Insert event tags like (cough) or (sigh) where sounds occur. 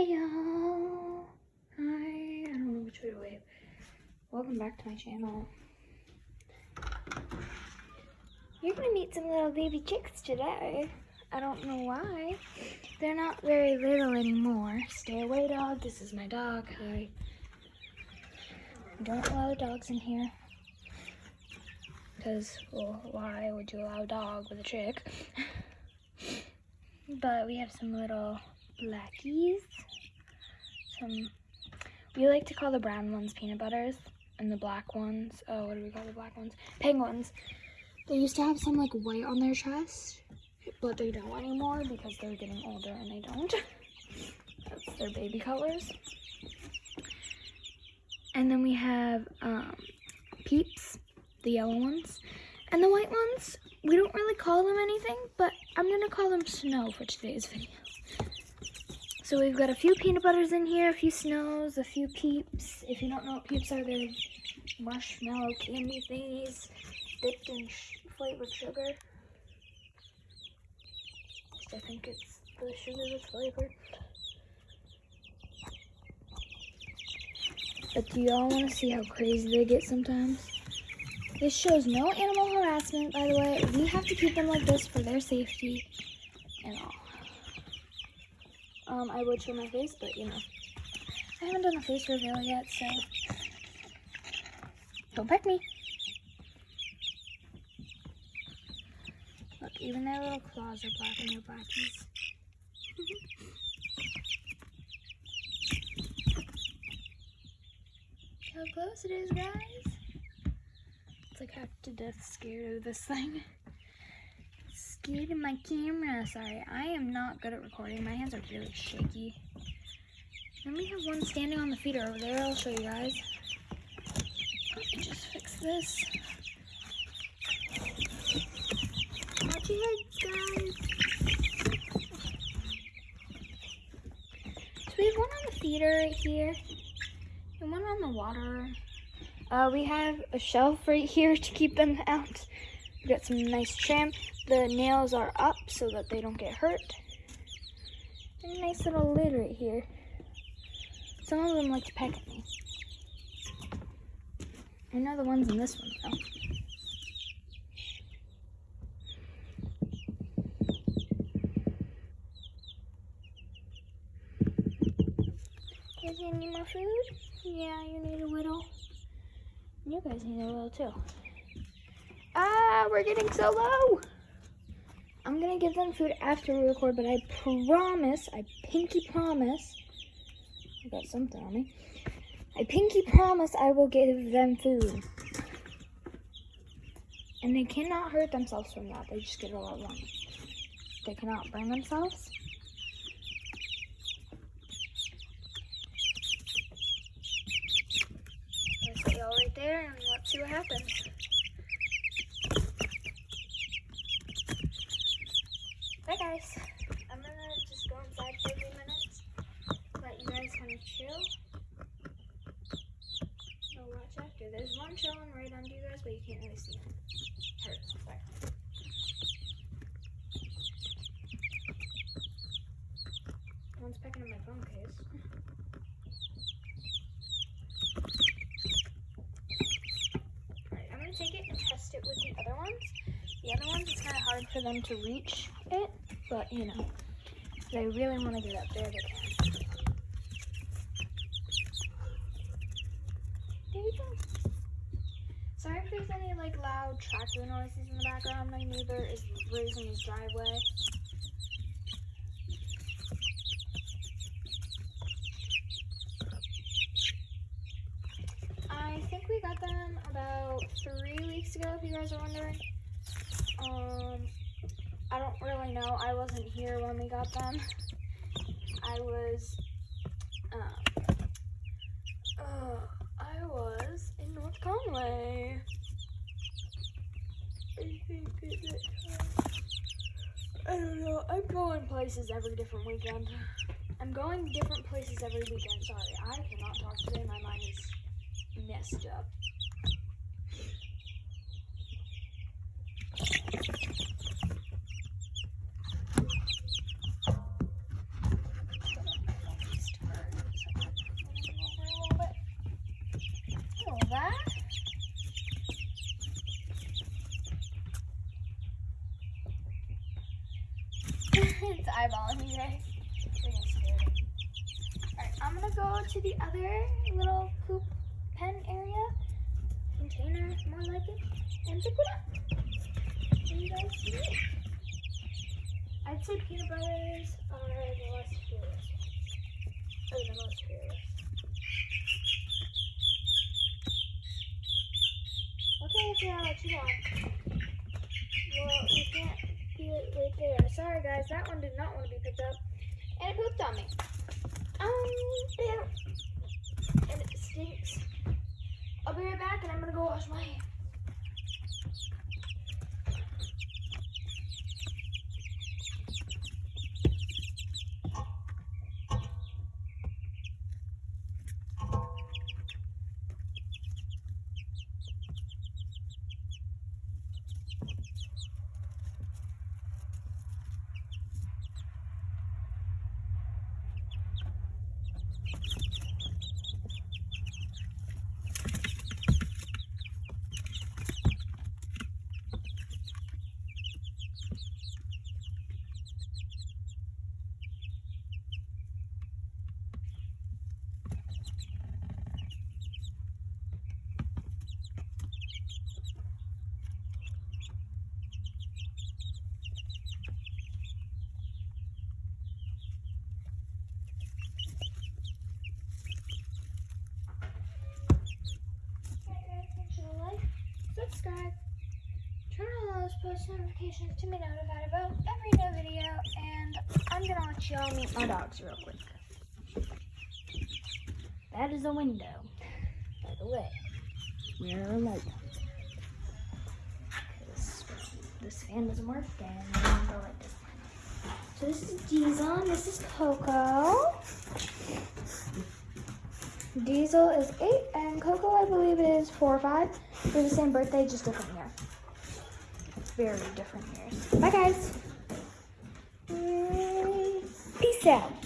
Hey y'all! Hi, I don't know which way to wave. Welcome back to my channel. You're gonna meet some little baby chicks today. I don't know why. They're not very little anymore. Stay away, dog. This is my dog. Hi. Don't allow dogs in here. Because, well, why would you allow a dog with a chick? (laughs) but we have some little blackies. Some, we like to call the brown ones peanut butters and the black ones, oh, what do we call the black ones? Penguins. They used to have some like white on their chest, but they don't anymore because they're getting older and they don't. (laughs) That's their baby colors. And then we have um, peeps, the yellow ones. And the white ones, we don't really call them anything, but I'm gonna call them snow for today's video. So we've got a few peanut butters in here, a few snows, a few peeps. If you don't know what peeps are, they're marshmallow candy thingies dipped in flavored sugar. I think it's the sugar that's flavored. But do y'all want to see how crazy they get sometimes? This shows no animal harassment, by the way. We have to keep them like this for their safety and all. Um, I would show my face, but you know. I haven't done a face reveal yet, so don't peck me. Look, even their little claws are black and they're blackies. (laughs) how close it is, guys. It's like half to death scared of this thing (laughs) scared of my camera. Sorry, I am not good at recording. My hands are really shaky. Then we have one standing on the feeder over there. I'll show you guys. Let me just fix this. Watch your heads, guys. So we have one on the feeder right here. And one on the water. Uh, we have a shelf right here to keep them out. We got some nice trim. The nails are up so that they don't get hurt. A nice little lid right here. Some of them like to peck at me. I know the ones in this one though. You need more food? Yeah, you need a little. You guys need a little too. Ah, we're getting so low. I'm gonna give them food after we record, but I promise, I pinky promise, I got something on me. I pinky promise I will give them food. And they cannot hurt themselves from that. They just get a lot wrong. They cannot burn themselves. Let's right there and let's see what happens. Bye guys. I'm gonna just go inside for a few minutes. Let you guys kind of chill. So watch after. There's one chilling right under you Sorry. One's pecking at my phone case. Alright, I'm gonna take it and test it with the other ones. The other ones, it's kind of hard for them to reach it, but you know, they really want to get up there, they can. There you go. If there's any like loud tractor noises in the background. My neighbor is raising his driveway. I think we got them about three weeks ago, if you guys are wondering. Um, I don't really know. I wasn't here when we got them. I was, um, uh, I was in North Conway. I don't know. I'm going places every different weekend. I'm going different places every weekend. Sorry, I cannot talk today. My mind is messed up. it's eyeballing me there. Alright, I'm gonna go to the other little poop pen area, container, more like it, and pick it up. Can you guys see it? I'd say peanut butters are the less fearless ones. Or the most fearless. Okay, yeah, what you want? Well, you can't it right there. Sorry guys, that one did not want to be picked up. And it pooped on me. Um, yeah. And it stinks. I'll be right back and I'm gonna go wash my hands. Alright guys, make sure to like, subscribe, turn on those post notifications to be notified about every new video, and I'm gonna let y'all meet my dogs real quick. That is a window, by the way. We're alone. Because this fan doesn't work, and the window light doesn't work. So this is Diesel, and this is Coco. Diesel is eight, and Coco, I believe, is four or five. They're the same birthday, just different year. Very different years. Bye, guys. Peace out.